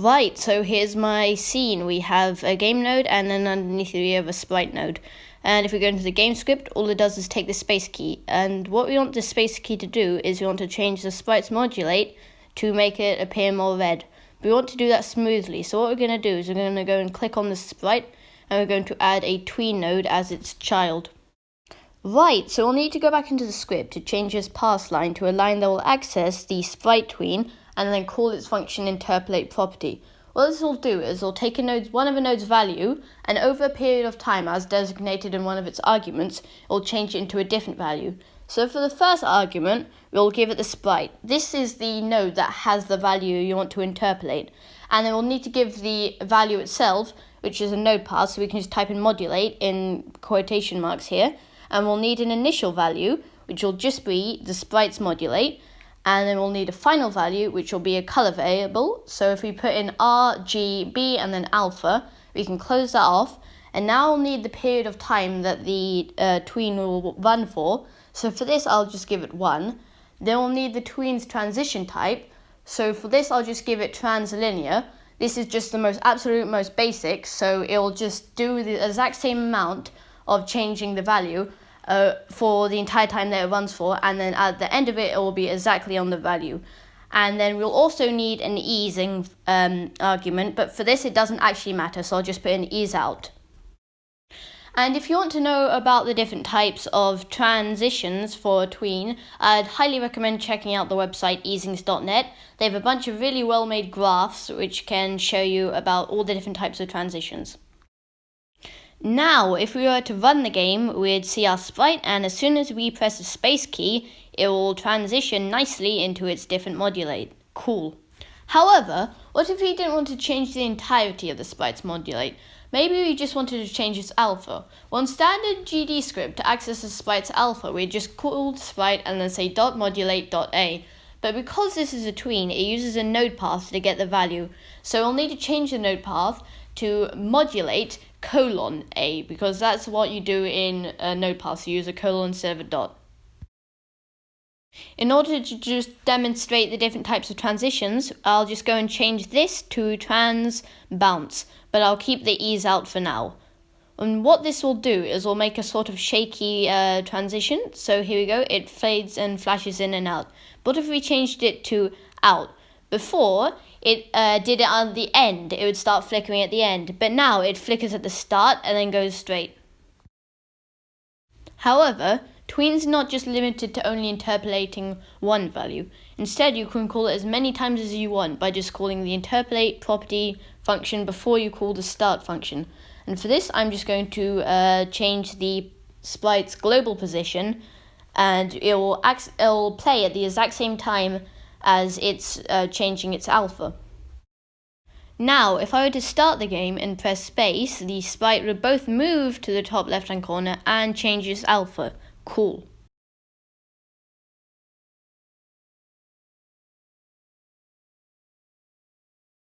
Right, so here's my scene. We have a game node and then underneath it we have a sprite node. And if we go into the game script, all it does is take the space key. And what we want the space key to do is we want to change the sprite's modulate to make it appear more red. We want to do that smoothly. So what we're going to do is we're going to go and click on the sprite and we're going to add a tween node as its child. Right, so we'll need to go back into the script to change this pass line to a line that will access the sprite tween and then call its function interpolate property. What this will do is it'll take a node's, one of a node's value and over a period of time as designated in one of its arguments, it will change it into a different value. So for the first argument, we'll give it the sprite. This is the node that has the value you want to interpolate. And then we'll need to give the value itself, which is a node path, so we can just type in modulate in quotation marks here. And we'll need an initial value, which will just be the sprite's modulate and then we'll need a final value which will be a color variable. So if we put in R, G, B and then alpha we can close that off. And now we'll need the period of time that the uh, tween will run for. So for this I'll just give it 1 then we'll need the tween's transition type. So for this I'll just give it translinear. This is just the most absolute most basic. So it'll just do the exact same amount of changing the value uh, for the entire time that it runs for, and then at the end of it, it will be exactly on the value. And then we'll also need an easing um, argument, but for this it doesn't actually matter, so I'll just put an ease out. And if you want to know about the different types of transitions for tween, I'd highly recommend checking out the website easings.net. They have a bunch of really well made graphs which can show you about all the different types of transitions. Now, if we were to run the game, we'd see our sprite, and as soon as we press the space key, it will transition nicely into its different modulate. Cool. However, what if we didn't want to change the entirety of the sprite's modulate? Maybe we just wanted to change its alpha. Well, in standard GDScript, to access the sprite's alpha, we just call sprite and then say dot modulate dot a. But because this is a tween, it uses a node path to get the value. So we'll need to change the node path to modulate colon a because that's what you do in a node path. You use a colon of a dot. In order to just demonstrate the different types of transitions, I'll just go and change this to trans bounce, but I'll keep the ease out for now. And what this will do is will make a sort of shaky uh, transition. So here we go, it fades and flashes in and out. But if we changed it to out, before, it uh, did it on the end. It would start flickering at the end. But now it flickers at the start and then goes straight. However, tween's not just limited to only interpolating one value. Instead, you can call it as many times as you want by just calling the interpolate property function before you call the start function. And for this, I'm just going to uh, change the sprite's global position and it will, it will play at the exact same time as it's uh, changing its alpha. Now, if I were to start the game and press space, the sprite would both move to the top left hand corner and change its alpha. Cool.